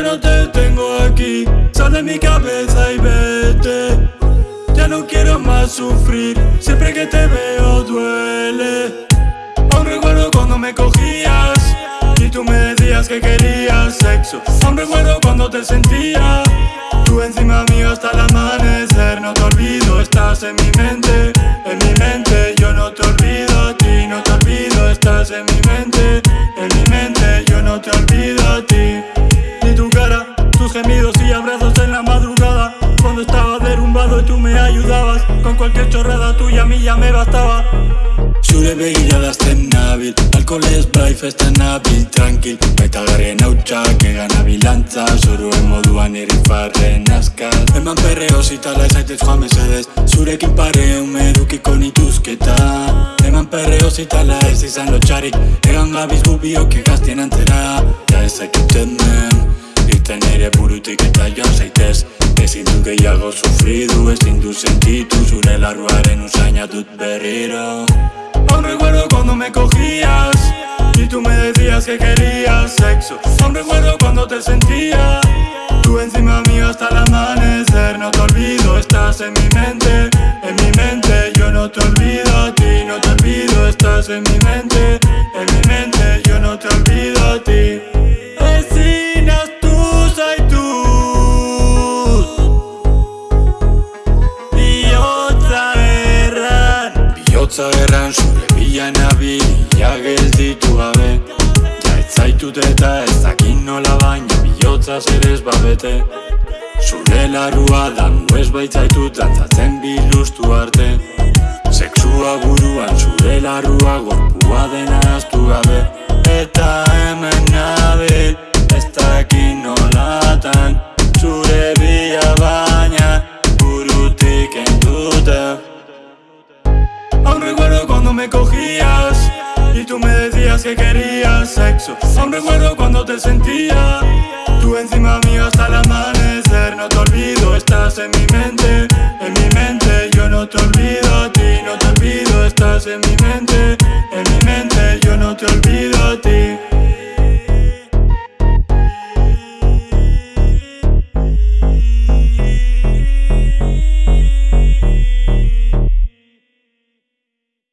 Ya no te tengo aquí Sal de mi cabeza y vete. Ya no quiero más sufrir Siempre que te veo duele. Aún recuerdo cuando me cogías Y tú me decías que querías sexo. Aún recuerdo cuando te sentías me bastaba Zure begirada nabil Alkohol ez bai festa nabil Tranquil, baita garren hautsak Egan abilantza, zoruen moduan irrifarren askaz Eman perreo zitala ezaitez joan mesedez. Zurekin pare umedukiko nituzketa. Eman perreo zitala ez izan lotxarik Egan gabiz gubiok egaztien antzera. Ja ezakit hemen Irten ere burutik eta joan zaitez Ezin du gehiago sufridu, ezin du sentitu Zure larruaren usaina dut berriro. Aún recuerdo cuando me cogías Y tú me decías que querías sexo. Aún recuerdo cuando te sentía Tú encima mío hasta el amanecer. No te olvido, estás en mi mente En mi mente, yo no te olvido a ti No te olvido, estás en mi mente Bihotza erran zure bila nabil Ja gelditu gabe. Ja ez zaitut eta ez dakin nola baina Bihotza zer ez babete. Zure larua dango ez baitzaitut Dantzatzen biluztu arte. Sexua buruan zure larua Gorpua dena aztu gabe cuando me cogías Y tú me decías que querías sexo. Aún recuerdo cuando te sentía Tú encima mío hasta el amanecer. No te olvido, estás en mi mente En mi mente, yo no te olvido a ti No te olvido, estás en mi mente.